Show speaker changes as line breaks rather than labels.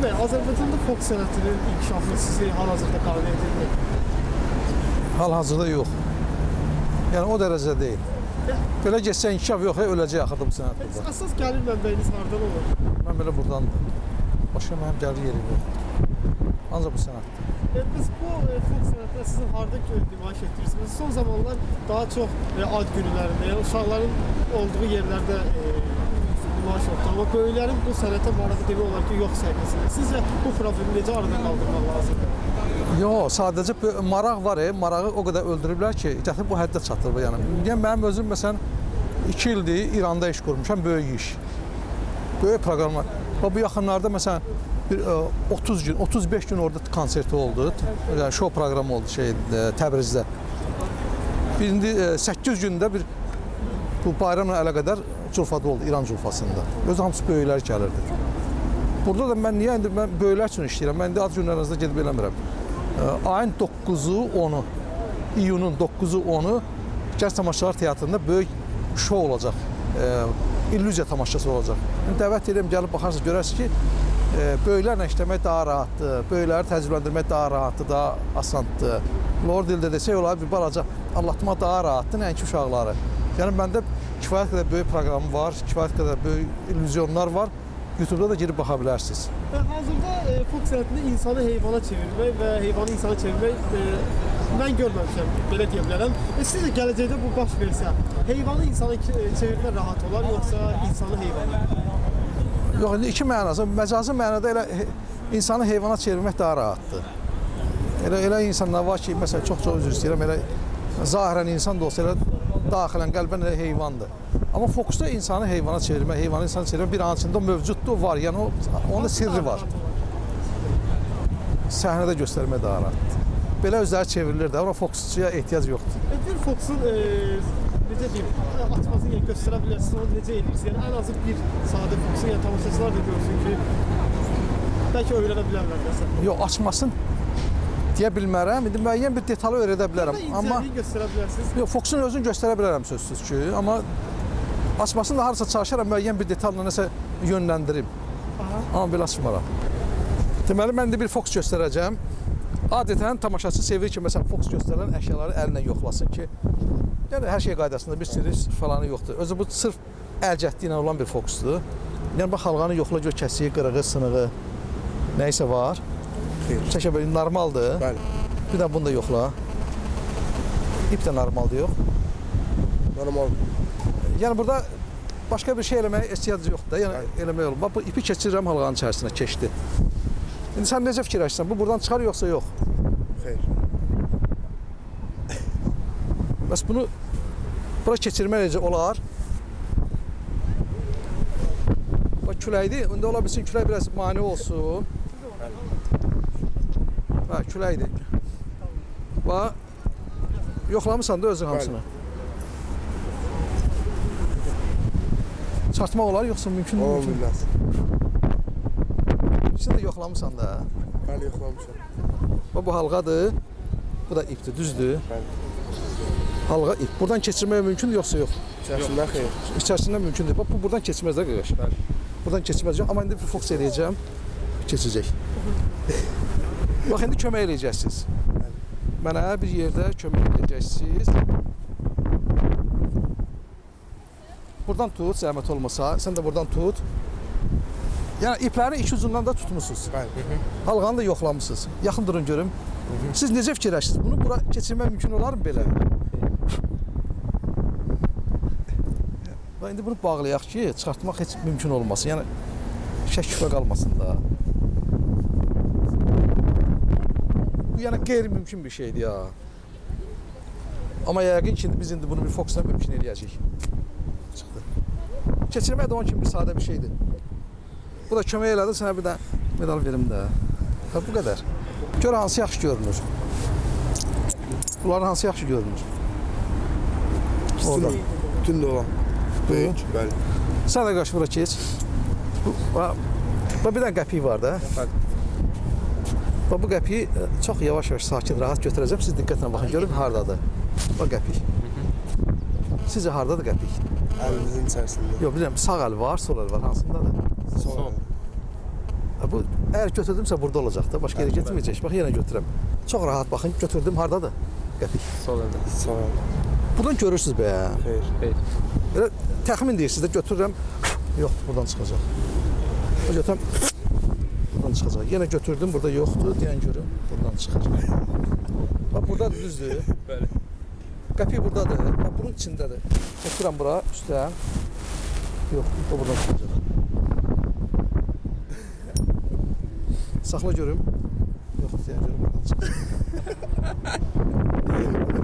bəy, Azərbaycanda fokus sənətinin inkişafı sizi hal-hazırda qane edirmi?
Hal-hazırda yox. Yəni o dərəcədə deyil. Belə getsə inkişaf yox, öləcək axırda bu sənət burada.
Əsas gəlir mənbəyiniz hardan olur?
Mən belə buradandır. Başqa mənim gəlir yerim yox. Ancaq bu sənətdir.
E, biz bu e, fokus sənətini sizin harda nümayiş etdirirsiniz? Son zamanlar daha çox e, ad günlərində, yəni uşaqların olduğu yerlərdə e, nümayiş olunur. Amma böyüklərin bu sənətə marağı demək olar ki, yox səviyyəsində. Sizcə bu problemi necə aradan qaldırmaq lazımdır?
Yox, sadəcə maraq var, e, marağı o qədər öldürüblər ki, gətirib bu həddə çatdırıb yəni. Yəni mənim özüm məsələn 2 ildir İranda iş qurmuşam, böyük iş. Böyük proqramlar. Və bu yaxınlarda məsələn bir e, 30 gün, 35 gün orada konserti oldu. Yəni şou proqramı oldu şey e, Təbrizdə. Birində e, 8 gündə bir bu bayramla əlaqədar culfada oldu İran culfasında. Öz hamısı böyüklər gəlirdi. Burada da mən niyə indi mən böyüklər üçün işləyirəm. Mən indi ad günlərinizdə gedib eləmirəm. Ayın 9-u, 10-u, iyunun 9-u, 10-u Gəz Tamaşaçılar Teatrında böyük şou olacaq. Ə, İllüziya tamaşası olacaq. Yəni dəvət edirəm, gəlib baxarsınız, görərsiniz ki, ə, böyüklərlə işləmək daha rahatdır, böyükləri təcrübələndirmək daha rahatdır, daha asandır. Lord dildə desək olar bir balaca anlatma daha rahatdır, nəinki uşaqları. Yəni məndə kifayət qədər böyük proqramım var, kifayət qədər böyük illüzyonlar var. YouTube-da da girib baxa bilərsiniz.
Və hazırda e, fokus sənətində insanı heyvana çevirmək və heyvanı insana çevirmək e, mən görməmişəm, belə deyə bilərəm. E, sizcə gələcəkdə bu baş versə, heyvanı insana ki- çevirmək rahat olar, yoxsa insanı heyvana?
Yox, indi iki mənası. Məcazi mənada elə insanı heyvana çevirmək daha rahatdır. Elə elə insanlar var ki, məsələn, çox-çox üzr istəyirəm, elə zahirən insan da olsa elə daxilən qəlbən heyvandır. Amma fokusda insanı heyvana çevirmək, heyvanı insana çevirmək bir an içində mövcuddur, var. Yəni o onun da sirri var. Səhnədə göstərmək daha rahatdır. Belə özləri çevrilir də, ora fokusçuya ehtiyac yoxdur.
E, bir fokusun e, necə deyim, açmasını yəni göstərə bilərsiniz, onu necə edirsiniz? Yəni ən azı bir sadə fokusun, yəni tamaşaçılar da görsün ki, bəlkə öyrənə bilərlər məsələn.
Yox, açmasın deyə bilmərəm. İndi müəyyən bir detalı öyrədə bilərəm. Amma
göstərə bilərsiniz.
Yox, fokusun özünü göstərə bilərəm sözsüz ki, amma açmasını da harasa çalışaram müəyyən bir detalla nəsə yönləndirim.
Aha.
Amma belə açmaram. Deməli mən indi bir fokus göstərəcəm. Adətən tamaşaçı sevir ki, məsələn, fokus göstərilən əşyaları əlinə yoxlasın ki, yəni hər şey qaydasında bir sirri falanı yoxdur. Özü bu sırf əl cəhdi ilə olan bir fokusdur. Yəni bax halqanı yoxla gör kəsiyi, qırığı, sınığı, nə isə var. Çəkə belə normaldır.
Bəli.
Bir də bunu da yoxla. İp də normaldır yox.
Normal.
Yəni burada başqa bir şey eləməyə ehtiyac yoxdur da. Yəni eləmək olur. Bax bu ipi keçirirəm halqanın içərisinə, keçdi. İndi sən necə fikirləşirsən? Bu buradan çıxar yoxsa yox?
Xeyr.
Bəs bunu bura keçirmək necə olar? Bax küləkdir. İndi ola bilsin külək biraz mane olsun. Bax küləkdir. Bax yoxlamısan da özün hamısını. Çartmaq olar yoxsa mümkün mü? Mümkün. İkisini də yoxlamısan da.
Bəli, yoxlamışam.
Bax bu halqadır. Bu da ipdir, düzdür?
Bəli.
Halqa ip. Buradan keçirmək mümkündür yoxsa yox?
İçərisindən xeyr.
İçərisindən mümkündür. Bax bu buradan keçməz də qardaş.
Bəli.
Buradan keçməz. Amma indi bir fokus eləyəcəm. Keçəcək. Bax indi kömək eləyəcəksiniz. Mənə bir yerdə kömək eləyəcəksiniz. Buradan tut, zəhmət olmasa. Sən də buradan tut. Yəni iplərin iki ucundan da tutmusunuz.
Bəli.
Halqanı da yoxlamısınız. Yaxın durun görüm. Siz necə fikirləşirsiniz? Bunu bura keçirmək mümkün olarmı belə? Və indi bunu bağlayaq ki, çıxartmaq heç mümkün olmasın. Yəni şək şübhə qalmasın da. Bu yəni qeyri-mümkün bir şeydir ya. Amma yəqin ki, biz indi bunu bir fokusla mümkün eləyəcəyik. Çıxdı. Keçirmək də onun kimi bir sadə bir şeydir. Bu da kömək elədi, sənə bir də medal verim də. Ha, bu qədər. Gör hansı yaxşı görünür. Bunların hansı yaxşı görünür. Orada.
De olan.
Buyur.
Bəli.
Sən də qaç bura keç. Bax bir dənə qəpik var da. Bax bu qəpiyi e, çox yavaş-yavaş, sakin, rahat götürəcəm. Siz diqqətlə baxın, görün hardadır. Bax qəpik. Sizcə hardadır qəpik?
Əlinizin içərisində.
Yox, bilirəm, sağ əl var, sol əl var. Hansındadır?
Sol.
Bu əgər götürdümsə burada olacaq da, başqa yerə getməyəcək. Bax yenə götürürəm. Çox rahat baxın, götürdüm hardadır? Qəpik.
Sol əldə.
Sağ ol.
Buradan görürsüz be.
Xeyr.
Xeyr.
Belə təxmin deyirsiniz də götürürəm. Yox, buradan çıxacaq. O götürəm. Buradan çıxacaq. Yenə götürdüm, burada yoxdur. Deyən görüm, buradan çıxacaq. Bax burada düzdür.
Bəli.
Qəpi burdadır. Bax bunun içindədir. Çəkirəm bura üstdən. Yox, o buradan çıxacaq. Saxla görüm. Yox, deyən görüm buradan çıxacaq.